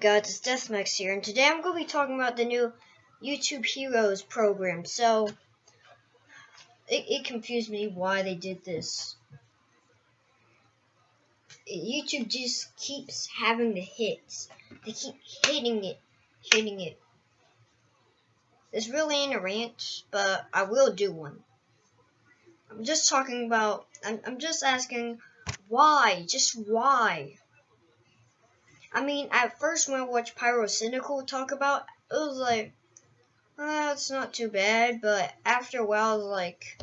guys, it's Deathmax here, and today I'm going to be talking about the new YouTube Heroes program. So, it, it confused me why they did this. YouTube just keeps having the hits. They keep hitting it, hitting it. This really ain't a rant, but I will do one. I'm just talking about, I'm, I'm just asking, why? Just why? I mean, at first when I watched Pyrocynical talk about, it was like, well, it's not too bad, but after a while, I was like,